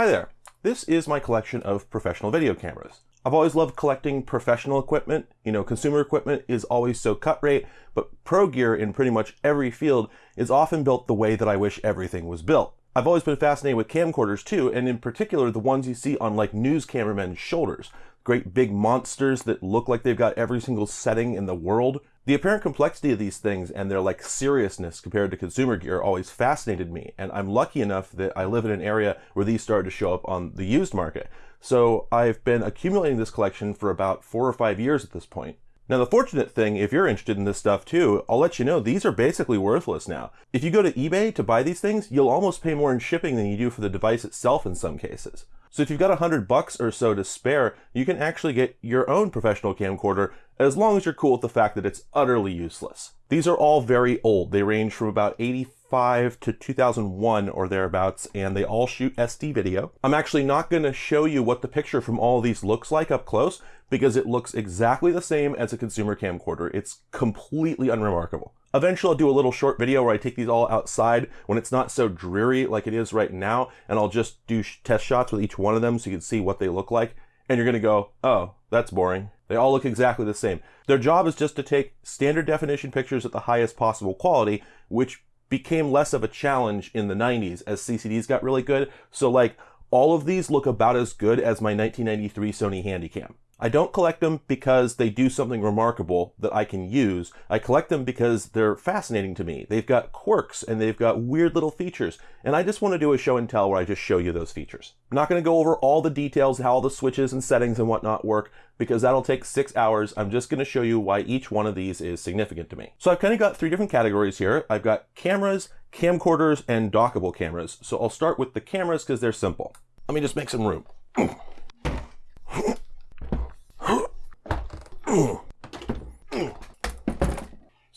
Hi there. This is my collection of professional video cameras. I've always loved collecting professional equipment. You know, consumer equipment is always so cut rate, but pro gear in pretty much every field is often built the way that I wish everything was built. I've always been fascinated with camcorders too, and in particular the ones you see on like news cameramen's shoulders. Great big monsters that look like they've got every single setting in the world. The apparent complexity of these things and their like seriousness compared to consumer gear always fascinated me, and I'm lucky enough that I live in an area where these started to show up on the used market. So I've been accumulating this collection for about four or five years at this point. Now the fortunate thing, if you're interested in this stuff too, I'll let you know these are basically worthless now. If you go to eBay to buy these things, you'll almost pay more in shipping than you do for the device itself in some cases. So if you've got a hundred bucks or so to spare, you can actually get your own professional camcorder as long as you're cool with the fact that it's utterly useless. These are all very old. They range from about 85 to 2001 or thereabouts, and they all shoot SD video. I'm actually not going to show you what the picture from all these looks like up close because it looks exactly the same as a consumer camcorder. It's completely unremarkable. Eventually I'll do a little short video where I take these all outside when it's not so dreary like it is right now, and I'll just do test shots with each one of them so you can see what they look like. And you're gonna go, oh, that's boring. They all look exactly the same. Their job is just to take standard definition pictures at the highest possible quality, which became less of a challenge in the 90s as CCDs got really good. So like all of these look about as good as my 1993 Sony Handycam. I don't collect them because they do something remarkable that I can use. I collect them because they're fascinating to me. They've got quirks and they've got weird little features. And I just want to do a show and tell where I just show you those features. I'm not going to go over all the details, how all the switches and settings and whatnot work, because that'll take six hours. I'm just going to show you why each one of these is significant to me. So I've kind of got three different categories here. I've got cameras, camcorders, and dockable cameras. So I'll start with the cameras because they're simple. Let me just make some room.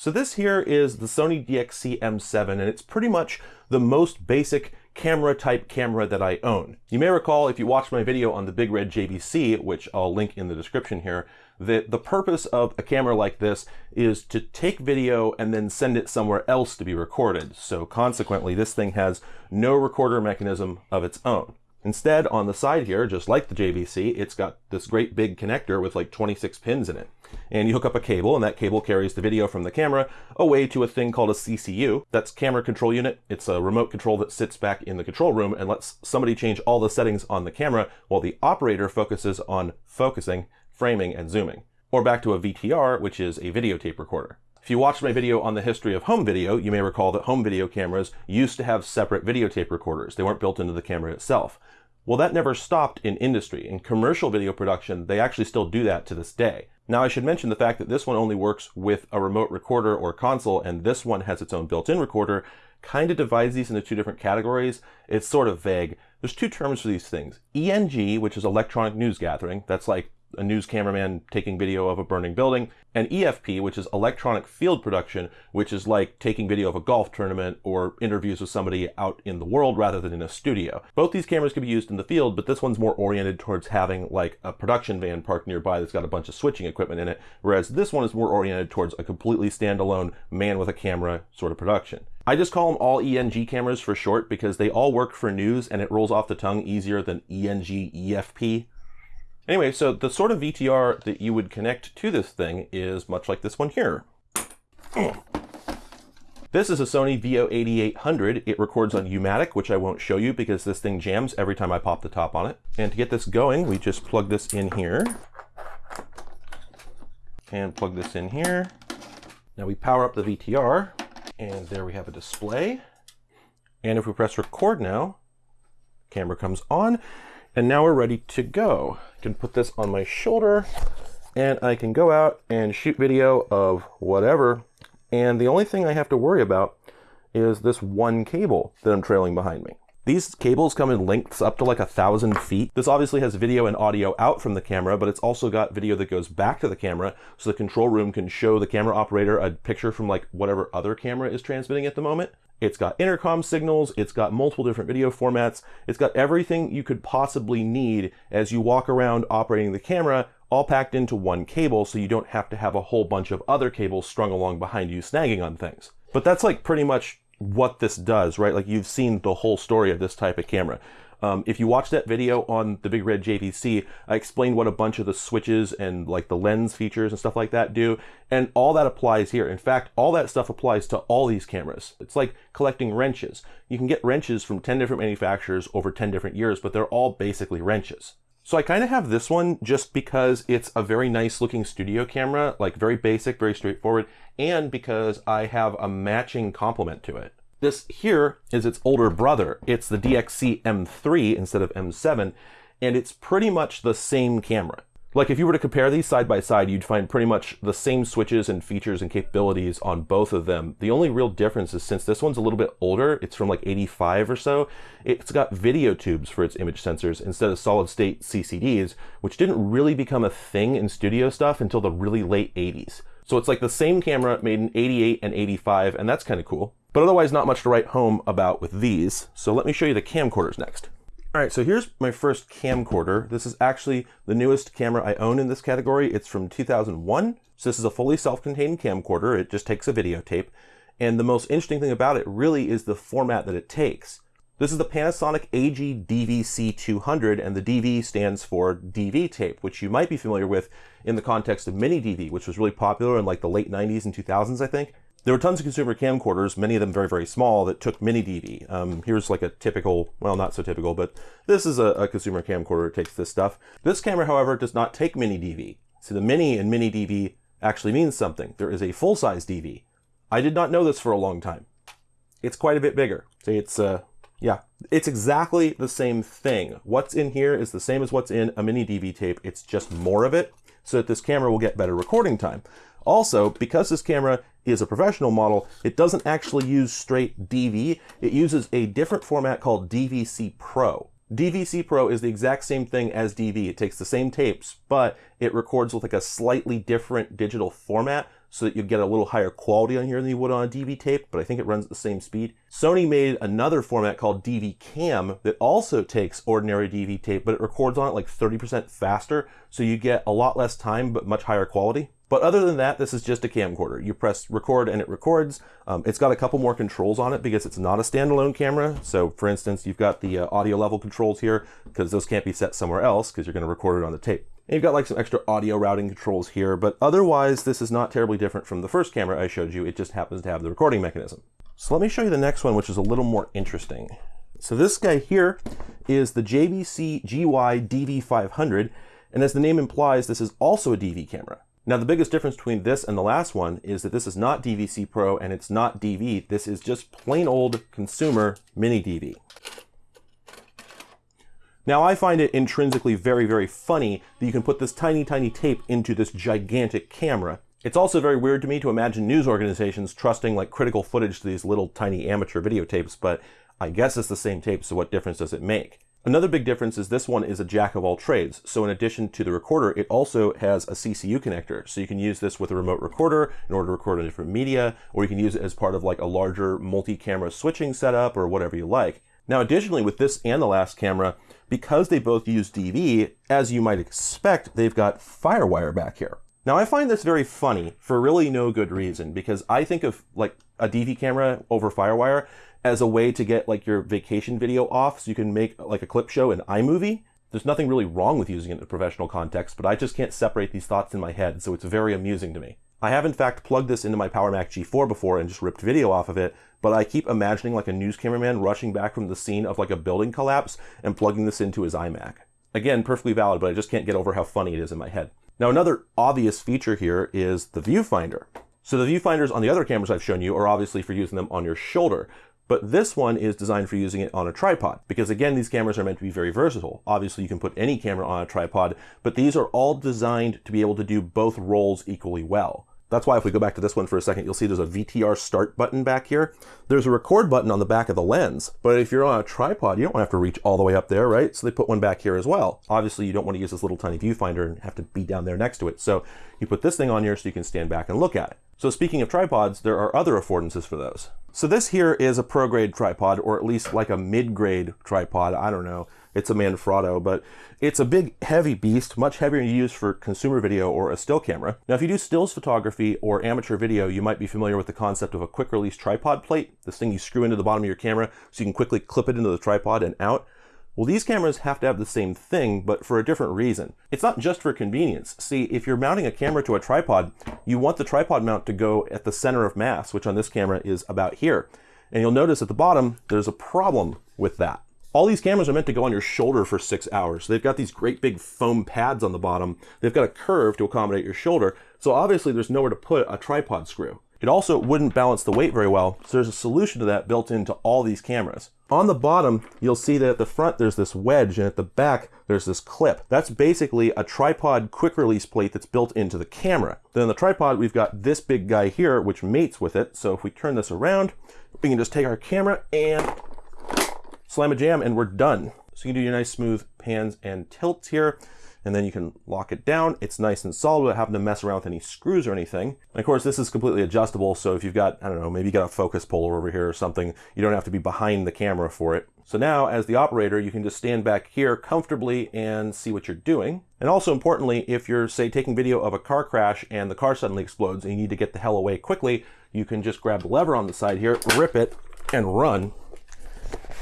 So this here is the Sony DXC M7 and it's pretty much the most basic camera type camera that I own. You may recall if you watched my video on the Big Red JVC, which I'll link in the description here, that the purpose of a camera like this is to take video and then send it somewhere else to be recorded. So consequently, this thing has no recorder mechanism of its own. Instead, on the side here, just like the JVC, it's got this great big connector with like 26 pins in it. And you hook up a cable, and that cable carries the video from the camera away to a thing called a CCU. That's camera control unit. It's a remote control that sits back in the control room and lets somebody change all the settings on the camera while the operator focuses on focusing, framing, and zooming. Or back to a VTR, which is a videotape recorder. If you watched my video on the history of home video, you may recall that home video cameras used to have separate videotape recorders. They weren't built into the camera itself. Well, that never stopped in industry. In commercial video production, they actually still do that to this day. Now, I should mention the fact that this one only works with a remote recorder or console, and this one has its own built-in recorder, kind of divides these into two different categories. It's sort of vague. There's two terms for these things. ENG, which is electronic news gathering. That's like a news cameraman taking video of a burning building, and EFP, which is electronic field production, which is like taking video of a golf tournament or interviews with somebody out in the world rather than in a studio. Both these cameras can be used in the field, but this one's more oriented towards having like a production van parked nearby that's got a bunch of switching equipment in it, whereas this one is more oriented towards a completely standalone man with a camera sort of production. I just call them all ENG cameras for short because they all work for news and it rolls off the tongue easier than ENG EFP. Anyway, so the sort of VTR that you would connect to this thing is much like this one here. Hmm. This is a Sony VO8800. It records on U-matic, which I won't show you because this thing jams every time I pop the top on it. And to get this going, we just plug this in here. And plug this in here. Now we power up the VTR, and there we have a display. And if we press record now, camera comes on, and now we're ready to go. I can put this on my shoulder and I can go out and shoot video of whatever. And the only thing I have to worry about is this one cable that I'm trailing behind me. These cables come in lengths up to like a thousand feet. This obviously has video and audio out from the camera, but it's also got video that goes back to the camera so the control room can show the camera operator a picture from like whatever other camera is transmitting at the moment. It's got intercom signals, it's got multiple different video formats, it's got everything you could possibly need as you walk around operating the camera, all packed into one cable so you don't have to have a whole bunch of other cables strung along behind you snagging on things. But that's like pretty much what this does, right? Like you've seen the whole story of this type of camera. Um, if you watch that video on the Big Red JVC, I explained what a bunch of the switches and like the lens features and stuff like that do. And all that applies here. In fact, all that stuff applies to all these cameras. It's like collecting wrenches. You can get wrenches from 10 different manufacturers over 10 different years, but they're all basically wrenches. So I kind of have this one just because it's a very nice looking studio camera, like very basic, very straightforward, and because I have a matching complement to it. This here is its older brother. It's the DXC M3 instead of M7, and it's pretty much the same camera. Like if you were to compare these side by side, you'd find pretty much the same switches and features and capabilities on both of them. The only real difference is since this one's a little bit older, it's from like 85 or so, it's got video tubes for its image sensors instead of solid state CCDs, which didn't really become a thing in studio stuff until the really late 80s. So it's like the same camera made in 88 and 85, and that's kind of cool. But otherwise not much to write home about with these. So let me show you the camcorders next. All right, so here's my first camcorder. This is actually the newest camera I own in this category. It's from 2001. So this is a fully self-contained camcorder. It just takes a videotape. And the most interesting thing about it really is the format that it takes. This is the Panasonic AG DVC200, and the DV stands for DV tape, which you might be familiar with in the context of mini DV, which was really popular in like the late 90s and 2000s, I think. There were tons of consumer camcorders, many of them very, very small, that took mini DV. Um, here's like a typical, well, not so typical, but this is a, a consumer camcorder that takes this stuff. This camera, however, does not take mini DV. So the mini and mini DV actually means something. There is a full-size DV. I did not know this for a long time. It's quite a bit bigger. See, it's, uh, yeah, it's exactly the same thing. What's in here is the same as what's in a mini DV tape. It's just more of it so that this camera will get better recording time. Also, because this camera is a professional model, it doesn't actually use straight DV. It uses a different format called DVC Pro. DVC Pro is the exact same thing as DV. It takes the same tapes, but it records with like a slightly different digital format so that you get a little higher quality on here than you would on a DV tape, but I think it runs at the same speed. Sony made another format called DV Cam that also takes ordinary DV tape, but it records on it like 30% faster, so you get a lot less time, but much higher quality. But other than that, this is just a camcorder. You press record and it records. Um, it's got a couple more controls on it because it's not a standalone camera. So for instance, you've got the uh, audio level controls here because those can't be set somewhere else because you're going to record it on the tape. And you've got like some extra audio routing controls here, but otherwise this is not terribly different from the first camera I showed you. It just happens to have the recording mechanism. So let me show you the next one, which is a little more interesting. So this guy here is the JVC GY DV500, and as the name implies, this is also a DV camera. Now the biggest difference between this and the last one is that this is not DVC Pro and it's not DV. This is just plain old consumer mini DV. Now I find it intrinsically very, very funny that you can put this tiny, tiny tape into this gigantic camera. It's also very weird to me to imagine news organizations trusting like critical footage to these little tiny amateur videotapes, but I guess it's the same tape, so what difference does it make? Another big difference is this one is a jack of all trades. So in addition to the recorder, it also has a CCU connector. So you can use this with a remote recorder in order to record a different media, or you can use it as part of like a larger multi-camera switching setup or whatever you like. Now, additionally, with this and the last camera, because they both use DV, as you might expect, they've got FireWire back here. Now, I find this very funny for really no good reason, because I think of like a DV camera over FireWire as a way to get like your vacation video off so you can make like a clip show in iMovie. There's nothing really wrong with using it in a professional context, but I just can't separate these thoughts in my head, so it's very amusing to me. I have in fact plugged this into my PowerMac G4 before and just ripped video off of it, but I keep imagining like a news cameraman rushing back from the scene of like a building collapse and plugging this into his iMac. Again, perfectly valid, but I just can't get over how funny it is in my head. Now another obvious feature here is the viewfinder. So the viewfinders on the other cameras I've shown you are obviously for using them on your shoulder, but this one is designed for using it on a tripod because again, these cameras are meant to be very versatile. Obviously you can put any camera on a tripod, but these are all designed to be able to do both roles equally well. That's why if we go back to this one for a second, you'll see there's a VTR start button back here. There's a record button on the back of the lens, but if you're on a tripod, you don't have to reach all the way up there, right? So they put one back here as well. Obviously you don't want to use this little tiny viewfinder and have to be down there next to it. So you put this thing on here so you can stand back and look at it. So speaking of tripods, there are other affordances for those. So this here is a pro grade tripod, or at least like a mid grade tripod. I don't know. It's a Manfrotto, but it's a big, heavy beast, much heavier to use for consumer video or a still camera. Now, if you do stills photography or amateur video, you might be familiar with the concept of a quick release tripod plate. This thing you screw into the bottom of your camera so you can quickly clip it into the tripod and out. Well, these cameras have to have the same thing, but for a different reason. It's not just for convenience. See, if you're mounting a camera to a tripod, you want the tripod mount to go at the center of mass, which on this camera is about here. And you'll notice at the bottom, there's a problem with that. All these cameras are meant to go on your shoulder for six hours. So They've got these great big foam pads on the bottom. They've got a curve to accommodate your shoulder. So obviously there's nowhere to put a tripod screw. It also wouldn't balance the weight very well, so there's a solution to that built into all these cameras. On the bottom, you'll see that at the front there's this wedge, and at the back there's this clip. That's basically a tripod quick release plate that's built into the camera. Then on the tripod, we've got this big guy here, which mates with it. So if we turn this around, we can just take our camera and slam a jam, and we're done. So you can do your nice smooth pans and tilts here and then you can lock it down. It's nice and solid without having to mess around with any screws or anything. And of course, this is completely adjustable. So if you've got, I don't know, maybe you got a focus puller over here or something, you don't have to be behind the camera for it. So now as the operator, you can just stand back here comfortably and see what you're doing. And also importantly, if you're say taking video of a car crash and the car suddenly explodes and you need to get the hell away quickly, you can just grab the lever on the side here, rip it and run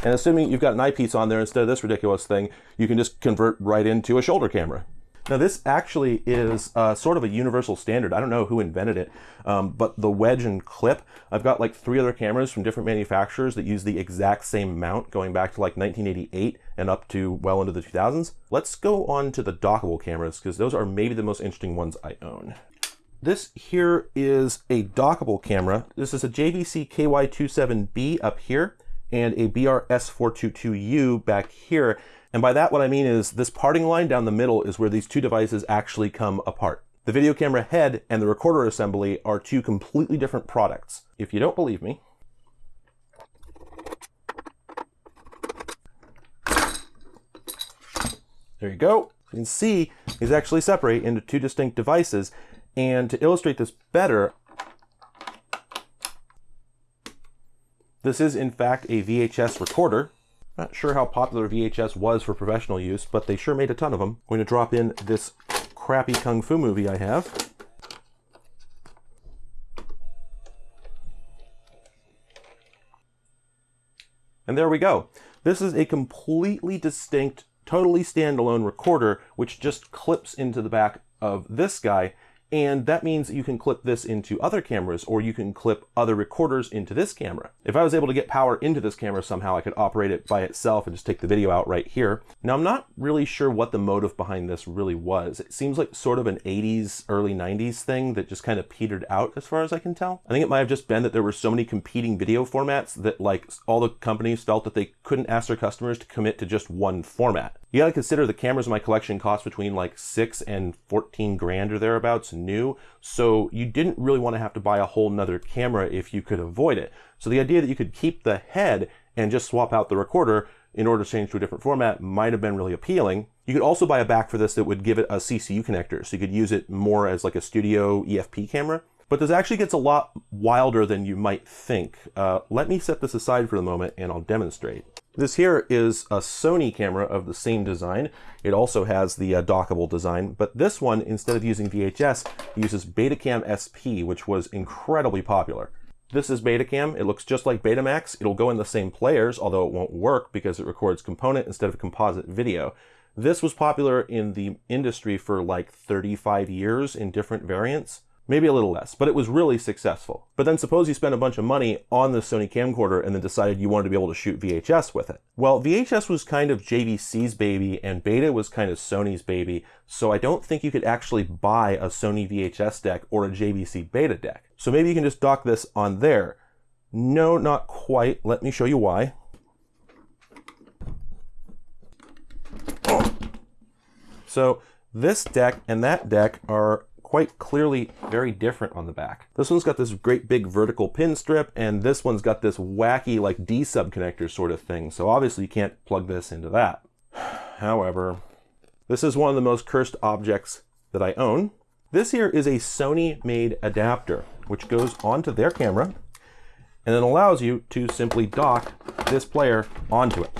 and assuming you've got an eyepiece on there instead of this ridiculous thing, you can just convert right into a shoulder camera. Now this actually is uh, sort of a universal standard. I don't know who invented it, um, but the wedge and clip, I've got like three other cameras from different manufacturers that use the exact same mount going back to like 1988 and up to well into the 2000s. Let's go on to the dockable cameras because those are maybe the most interesting ones I own. This here is a dockable camera. This is a JVC KY27B up here and a BRS422U back here. And by that, what I mean is this parting line down the middle is where these two devices actually come apart. The video camera head and the recorder assembly are two completely different products. If you don't believe me, there you go. You can see these actually separate into two distinct devices. And to illustrate this better, This is in fact a VHS recorder. Not sure how popular VHS was for professional use, but they sure made a ton of them. I'm going to drop in this crappy Kung Fu movie I have. And there we go. This is a completely distinct, totally standalone recorder, which just clips into the back of this guy and that means you can clip this into other cameras or you can clip other recorders into this camera. If I was able to get power into this camera somehow, I could operate it by itself and just take the video out right here. Now, I'm not really sure what the motive behind this really was. It seems like sort of an 80s, early 90s thing that just kind of petered out as far as I can tell. I think it might have just been that there were so many competing video formats that like all the companies felt that they couldn't ask their customers to commit to just one format. You gotta consider the cameras in my collection cost between like six and 14 grand or thereabouts new. So you didn't really want to have to buy a whole nother camera if you could avoid it. So the idea that you could keep the head and just swap out the recorder in order to change to a different format might have been really appealing. You could also buy a back for this that would give it a CCU connector. So you could use it more as like a studio EFP camera. But this actually gets a lot wilder than you might think. Uh, let me set this aside for the moment and I'll demonstrate. This here is a Sony camera of the same design. It also has the uh, dockable design, but this one, instead of using VHS, uses Betacam SP, which was incredibly popular. This is Betacam. It looks just like Betamax. It'll go in the same players, although it won't work because it records component instead of composite video. This was popular in the industry for like 35 years in different variants maybe a little less, but it was really successful. But then suppose you spent a bunch of money on the Sony camcorder and then decided you wanted to be able to shoot VHS with it. Well, VHS was kind of JVC's baby and Beta was kind of Sony's baby, so I don't think you could actually buy a Sony VHS deck or a JVC Beta deck. So maybe you can just dock this on there. No, not quite. Let me show you why. So this deck and that deck are quite clearly very different on the back. This one's got this great big vertical pin strip, and this one's got this wacky like D-sub connector sort of thing. So obviously you can't plug this into that. However, this is one of the most cursed objects that I own. This here is a Sony made adapter, which goes onto their camera and then allows you to simply dock this player onto it.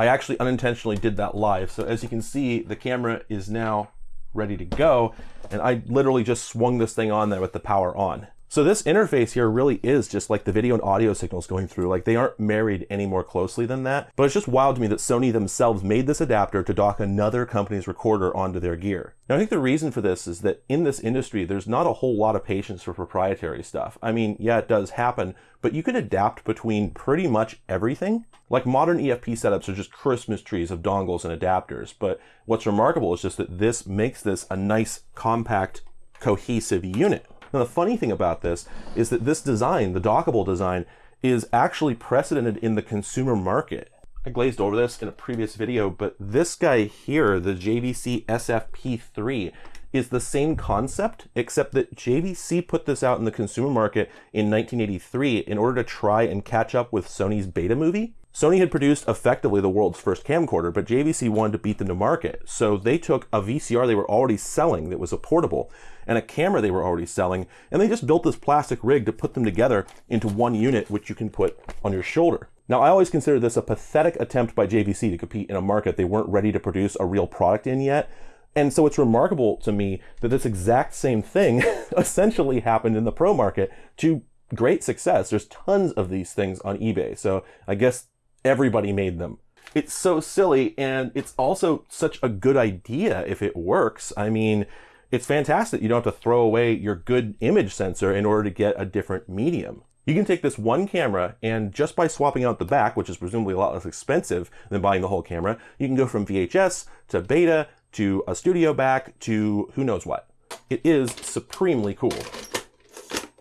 I actually unintentionally did that live. So as you can see, the camera is now ready to go. And I literally just swung this thing on there with the power on. So this interface here really is just like the video and audio signals going through. Like they aren't married any more closely than that. But it's just wild to me that Sony themselves made this adapter to dock another company's recorder onto their gear. Now I think the reason for this is that in this industry, there's not a whole lot of patience for proprietary stuff. I mean, yeah, it does happen, but you can adapt between pretty much everything. Like modern EFP setups are just Christmas trees of dongles and adapters. But what's remarkable is just that this makes this a nice, compact, cohesive unit. Now, the funny thing about this is that this design, the dockable design, is actually precedented in the consumer market. I glazed over this in a previous video, but this guy here, the JVC SFP3, is the same concept, except that JVC put this out in the consumer market in 1983 in order to try and catch up with Sony's Betamovie. Sony had produced effectively the world's first camcorder, but JVC wanted to beat them to market. So they took a VCR they were already selling that was a portable and a camera they were already selling, and they just built this plastic rig to put them together into one unit, which you can put on your shoulder. Now, I always consider this a pathetic attempt by JVC to compete in a market they weren't ready to produce a real product in yet. And so it's remarkable to me that this exact same thing essentially happened in the pro market to great success. There's tons of these things on eBay. So I guess everybody made them. It's so silly and it's also such a good idea if it works. I mean, it's fantastic. You don't have to throw away your good image sensor in order to get a different medium. You can take this one camera and just by swapping out the back, which is presumably a lot less expensive than buying the whole camera, you can go from VHS to beta to a studio back to who knows what. It is supremely cool.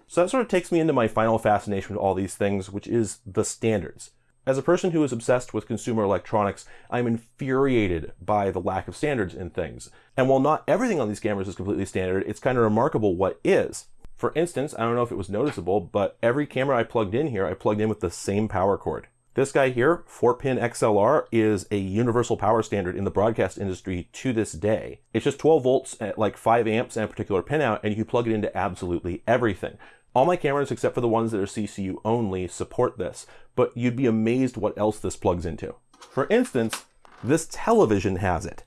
So that sort of takes me into my final fascination with all these things, which is the standards. As a person who is obsessed with consumer electronics, I'm infuriated by the lack of standards in things. And while not everything on these cameras is completely standard, it's kind of remarkable what is. For instance, I don't know if it was noticeable, but every camera I plugged in here, I plugged in with the same power cord. This guy here, 4-pin XLR, is a universal power standard in the broadcast industry to this day. It's just 12 volts at like 5 amps and a particular pinout, and you can plug it into absolutely everything. All my cameras, except for the ones that are CCU only, support this, but you'd be amazed what else this plugs into. For instance, this television has it.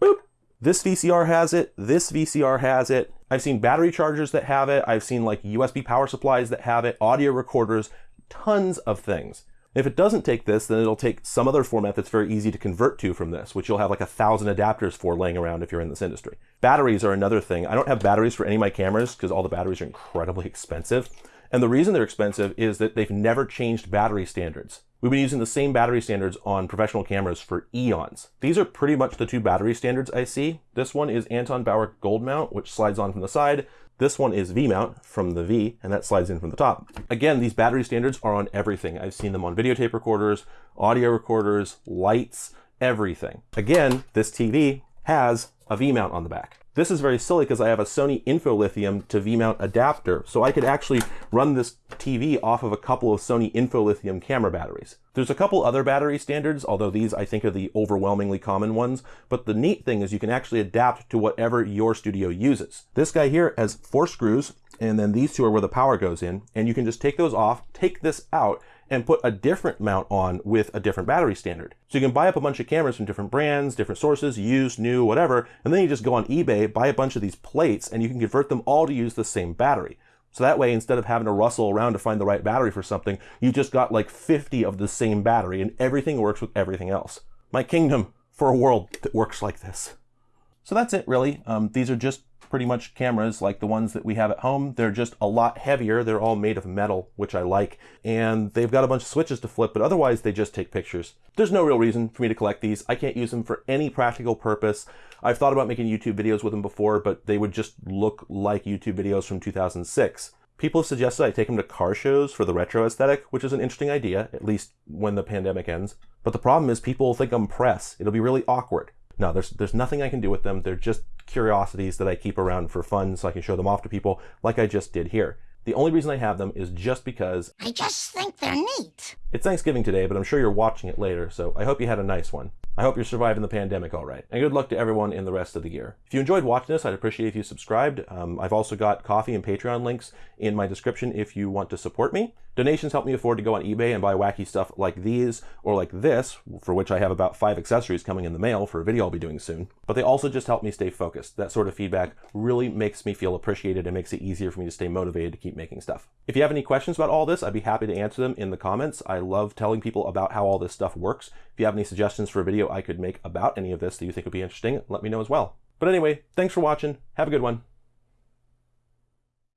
Boop. This VCR has it, this VCR has it. I've seen battery chargers that have it, I've seen like USB power supplies that have it, audio recorders, tons of things. If it doesn't take this, then it'll take some other format that's very easy to convert to from this, which you'll have like a thousand adapters for laying around if you're in this industry. Batteries are another thing. I don't have batteries for any of my cameras because all the batteries are incredibly expensive. And the reason they're expensive is that they've never changed battery standards. We've been using the same battery standards on professional cameras for eons. These are pretty much the two battery standards I see. This one is Anton Bauer Gold Mount, which slides on from the side. This one is V-mount from the V, and that slides in from the top. Again, these battery standards are on everything. I've seen them on videotape recorders, audio recorders, lights, everything. Again, this TV has a V-mount on the back. This is very silly because I have a Sony InfoLithium to V-mount adapter, so I could actually run this TV off of a couple of Sony InfoLithium camera batteries. There's a couple other battery standards, although these I think are the overwhelmingly common ones, but the neat thing is you can actually adapt to whatever your studio uses. This guy here has four screws, and then these two are where the power goes in, and you can just take those off, take this out, and put a different mount on with a different battery standard. So you can buy up a bunch of cameras from different brands, different sources, used, new, whatever, and then you just go on eBay, buy a bunch of these plates, and you can convert them all to use the same battery. So that way, instead of having to rustle around to find the right battery for something, you just got like 50 of the same battery and everything works with everything else. My kingdom for a world that works like this. So that's it really. Um, these are just pretty much cameras like the ones that we have at home. They're just a lot heavier. They're all made of metal, which I like. And they've got a bunch of switches to flip, but otherwise they just take pictures. There's no real reason for me to collect these. I can't use them for any practical purpose. I've thought about making YouTube videos with them before, but they would just look like YouTube videos from 2006. People have suggested I take them to car shows for the retro aesthetic, which is an interesting idea, at least when the pandemic ends. But the problem is people think I'm press. It'll be really awkward. No, there's there's nothing I can do with them. They're just curiosities that I keep around for fun so I can show them off to people like I just did here. The only reason I have them is just because I just think they're neat. It's Thanksgiving today, but I'm sure you're watching it later, so I hope you had a nice one. I hope you're surviving the pandemic all right. And good luck to everyone in the rest of the year. If you enjoyed watching this, I'd appreciate if you subscribed. Um, I've also got Ko-fi and Patreon links in my description if you want to support me. Donations help me afford to go on eBay and buy wacky stuff like these or like this, for which I have about five accessories coming in the mail for a video I'll be doing soon. But they also just help me stay focused. That sort of feedback really makes me feel appreciated and makes it easier for me to stay motivated to keep making stuff. If you have any questions about all this, I'd be happy to answer them in the comments. I love telling people about how all this stuff works. If you have any suggestions for a video I could make about any of this that you think would be interesting, let me know as well. But anyway, thanks for watching. Have a good one.